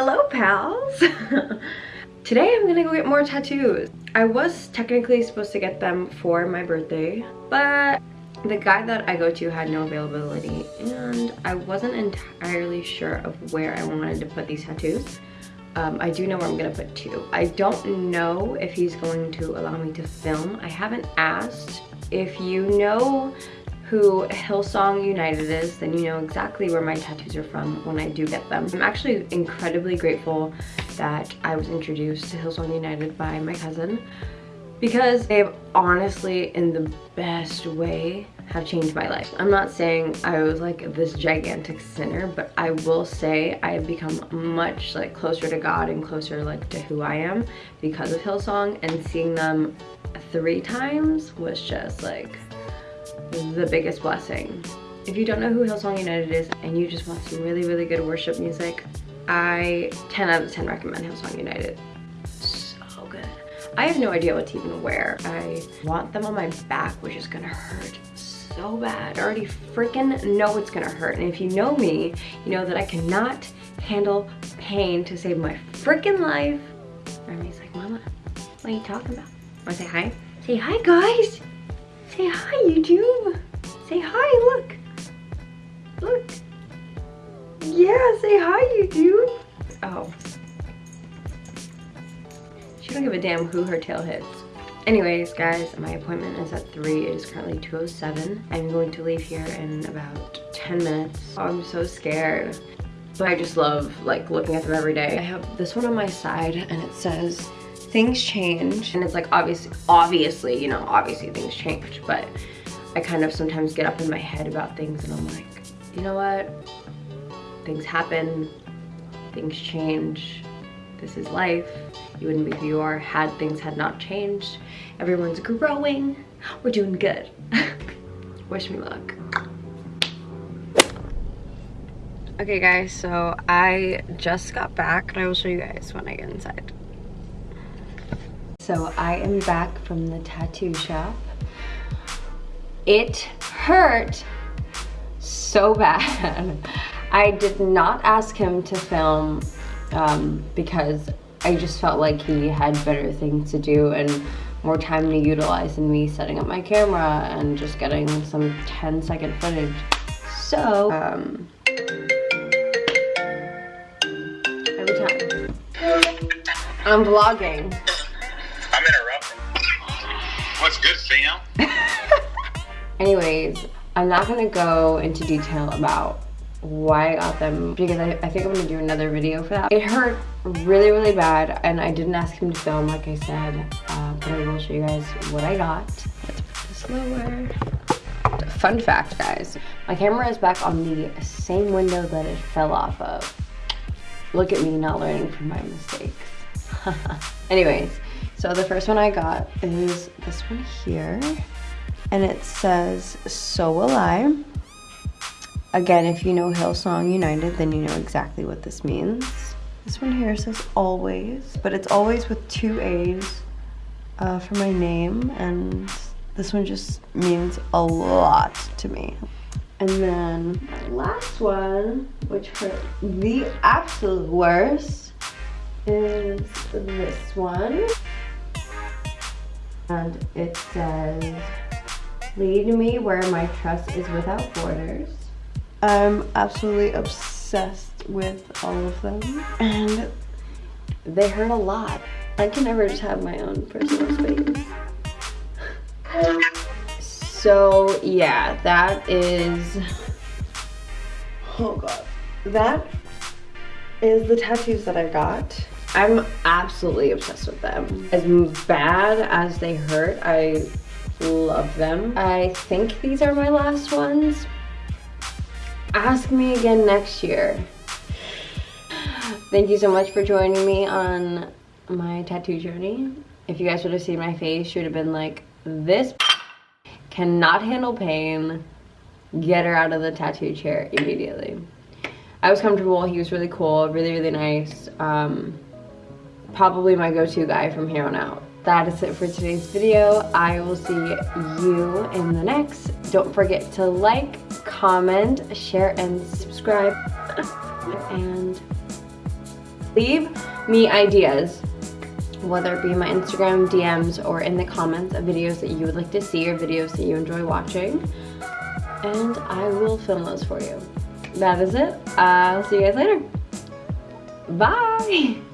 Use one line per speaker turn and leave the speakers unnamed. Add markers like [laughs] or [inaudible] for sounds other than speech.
Hello, pals. [laughs] Today I'm gonna go get more tattoos. I was technically supposed to get them for my birthday, but the guy that I go to had no availability and I wasn't entirely sure of where I wanted to put these tattoos. Um, I do know where I'm gonna put two. I don't know if he's going to allow me to film. I haven't asked. If you know who Hillsong United is, then you know exactly where my tattoos are from when I do get them. I'm actually incredibly grateful that I was introduced to Hillsong United by my cousin because they've honestly, in the best way, have changed my life. I'm not saying I was like this gigantic sinner, but I will say I have become much like closer to God and closer like to who I am because of Hillsong and seeing them three times was just like the biggest blessing. If you don't know who Hillsong United is and you just want some really, really good worship music, I 10 out of 10 recommend Hillsong United. So good. I have no idea what to even wear. I want them on my back, which is gonna hurt so bad. I already freaking know it's gonna hurt. And if you know me, you know that I cannot handle pain to save my freaking life. Remy's like, Mama, what are you talking about? Wanna say hi? Say hi, guys. Say hi, YouTube. Say hi, look. Look. Yeah, say hi, YouTube. Oh. She don't give a damn who her tail hits. Anyways, guys, my appointment is at 3. It is currently 2.07. I'm going to leave here in about 10 minutes. Oh, I'm so scared. But I just love, like, looking at them every day. I have this one on my side, and it says, things change. And it's like, obviously, obviously, you know, obviously things change. But I kind of sometimes get up in my head about things, and I'm like, you know what? Things happen. Things change. This is life you wouldn't be who you are had things had not changed. Everyone's growing. We're doing good. [laughs] Wish me luck. Okay guys, so I just got back and I will show you guys when I get inside. So I am back from the tattoo shop. It hurt so [laughs] bad. I did not ask him to film um, because I just felt like he had better things to do and more time to utilize than me setting up my camera and just getting some 10 second footage. So, um, every time. I'm vlogging. [laughs] Anyways, I'm not gonna go into detail about why I got them because I, I think I'm gonna do another video for that. It hurt really, really bad and I didn't ask him to film like I said, uh, but I will show you guys what I got. Let's put this lower. Fun fact, guys, my camera is back on the same window that it fell off of. Look at me not learning from my mistakes. [laughs] Anyways, so the first one I got is this one here and it says, so will I. Again, if you know Hillsong United, then you know exactly what this means. This one here says always, but it's always with two A's uh, for my name, and this one just means a lot to me. And then last one, which hurt the absolute worst, is this one. And it says, lead me where my trust is without borders. I'm absolutely obsessed with all of them and they hurt a lot. I can never just have my own personal space. So yeah, that is, oh god, that is the tattoos that I got. I'm absolutely obsessed with them. As bad as they hurt, I love them. I think these are my last ones, ask me again next year. Thank you so much for joining me on my tattoo journey. If you guys would have seen my face, you would have been like, this cannot handle pain. Get her out of the tattoo chair immediately. I was comfortable. He was really cool, really, really nice. Um, probably my go-to guy from here on out. That is it for today's video. I will see you in the next. Don't forget to like, comment, share, and subscribe. [laughs] and Leave me ideas whether it be my Instagram DMs or in the comments of videos that you would like to see or videos that you enjoy watching. And I will film those for you. That is it. I'll see you guys later. Bye!